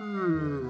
Hmm.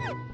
Woo!